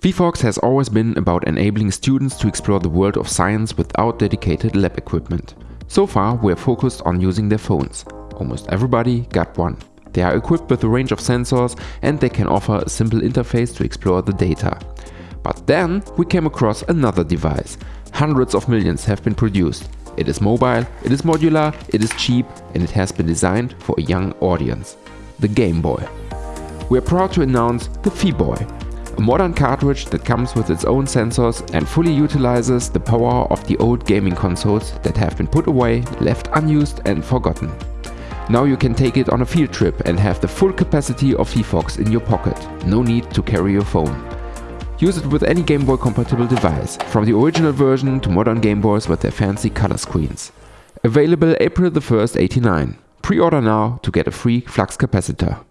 phyphox has always been about enabling students to explore the world of science without dedicated lab equipment. So far we are focused on using their phones. Almost everybody got one. They are equipped with a range of sensors and they can offer a simple interface to explore the data. But then we came across another device. Hundreds of millions have been produced. It is mobile, it is modular, it is cheap and it has been designed for a young audience. The Game Boy. We are proud to announce the Fi-Boy, modern cartridge that comes with its own sensors and fully utilizes the power of the old gaming consoles that have been put away, left unused and forgotten. Now you can take it on a field trip and have the full capacity of phyphox in your pocket. No need to carry your phone. Use it with any Game Boy compatible device, from the original version to modern Game Boys with their fancy color screens. Available April the 1st 89. Pre-order now to get a free flux capacitor.